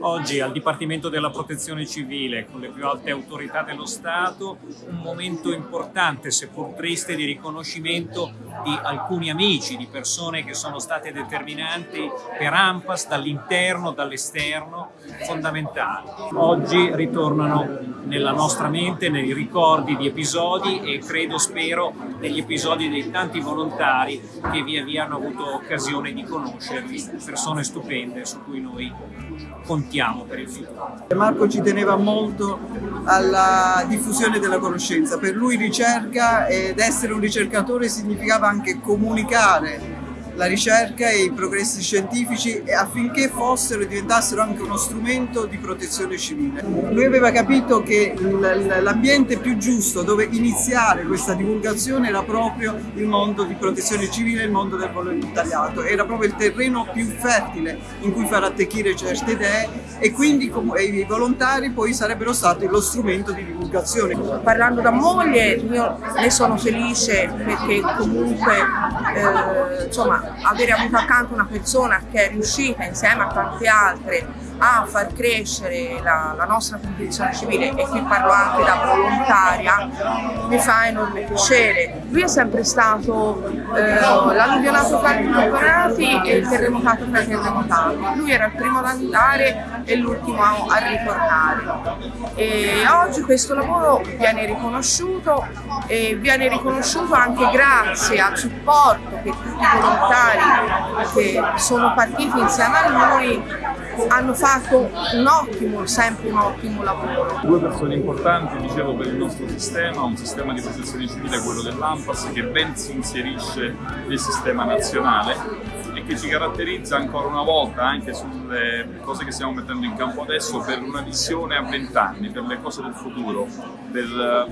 Oggi al Dipartimento della Protezione Civile, con le più alte autorità dello Stato, un momento importante, seppur triste, di riconoscimento di alcuni amici, di persone che sono state determinanti per AMPAS dall'interno, dall'esterno, fondamentali. Oggi ritornano nella nostra mente, nei ricordi di episodi e credo, spero, negli episodi dei tanti volontari che via via hanno avuto occasione di conoscerli, persone stupende su cui noi contiamo per il futuro. Marco ci teneva molto alla diffusione della conoscenza, per lui ricerca ed essere un ricercatore significava anche comunicare la ricerca e i progressi scientifici affinché fossero e diventassero anche uno strumento di protezione civile. Lui aveva capito che l'ambiente più giusto dove iniziare questa divulgazione era proprio il mondo di protezione civile, il mondo del volontariato, era proprio il terreno più fertile in cui far attecchire certe idee e quindi i volontari poi sarebbero stati lo strumento di divulgazione. Parlando da moglie io ne sono felice perché comunque eh, insomma avere avuto accanto una persona che è riuscita insieme a tante altre a far crescere la, la nostra competizione civile e qui parlo anche da volontaria mi fa enorme piacere. Lui è sempre stato eh, l'alluvionato fra i temporati e il terremotato fra i terremotati. Lui era il primo ad andare e l'ultimo a ritornare. E oggi questo lavoro viene riconosciuto e viene riconosciuto anche grazie al supporto che tutti i volontari che sono partiti insieme a noi hanno fatto un ottimo, sempre un ottimo lavoro. Due persone importanti, dicevo, per il nostro sistema, un sistema di protezione civile, quello dell'AMPAS, che ben si inserisce nel sistema nazionale e che ci caratterizza ancora una volta anche sulle cose che stiamo mettendo in campo adesso per una visione a vent'anni, per le cose del futuro, per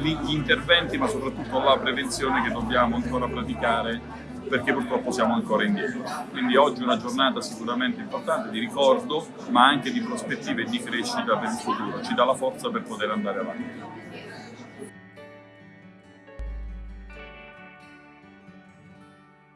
gli interventi ma soprattutto la prevenzione che dobbiamo ancora praticare perché purtroppo siamo ancora indietro. Quindi oggi è una giornata sicuramente importante di ricordo, ma anche di prospettive e di crescita per il futuro, ci dà la forza per poter andare avanti.